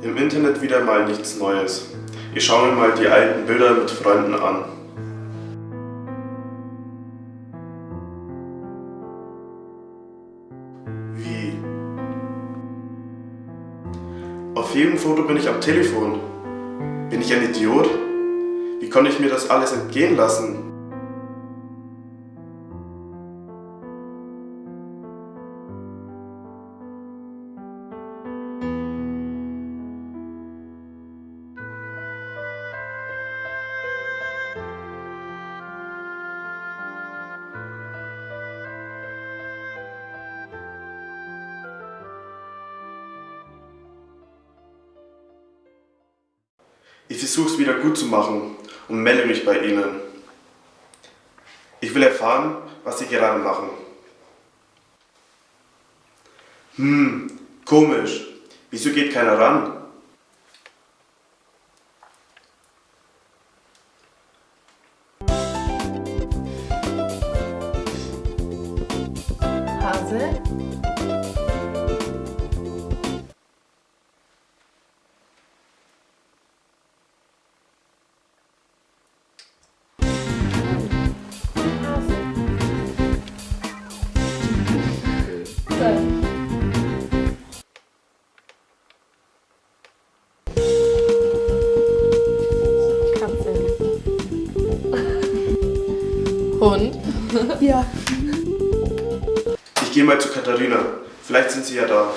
Im Internet wieder mal nichts Neues. Ich schaue mir mal die alten Bilder mit Freunden an. Wie? Auf jedem Foto bin ich am Telefon. Bin ich ein Idiot? Wie konnte ich mir das alles entgehen lassen? Ich versuche es wieder gut zu machen und melde mich bei Ihnen. Ich will erfahren, was Sie gerade machen. Hm, komisch. Wieso geht keiner ran? Hase? Hund? Ja. Ich gehe mal zu Katharina. Vielleicht sind Sie ja da.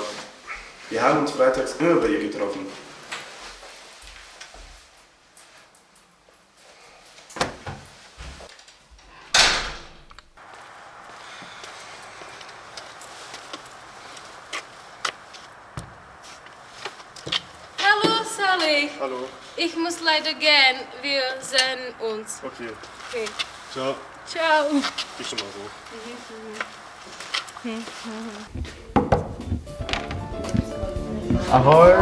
Wir haben uns freitags immer bei ihr getroffen. Hallo Sally, Hallo. ich muss leider gehen. Wir sehen uns. Okay. Okay. Ciao. Ciao. Ich schon mal so. Ahoi!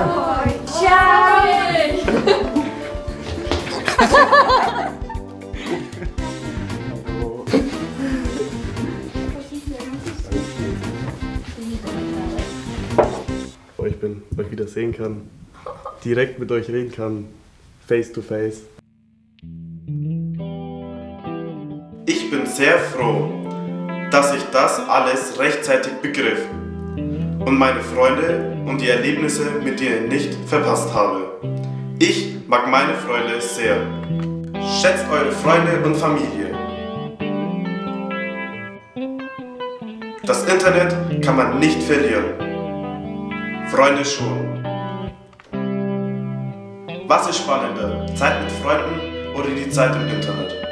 euch bin, euch wieder sehen kann, direkt mit euch reden kann, face to face. Ich bin sehr froh, dass ich das alles rechtzeitig begriff und meine Freunde und die Erlebnisse mit ihnen nicht verpasst habe. Ich mag meine Freunde sehr. Schätzt eure Freunde und Familie. Das Internet kann man nicht verlieren. Freunde schon. Was ist spannender? Zeit mit Freunden oder die Zeit im Internet?